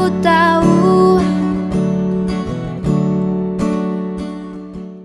escuta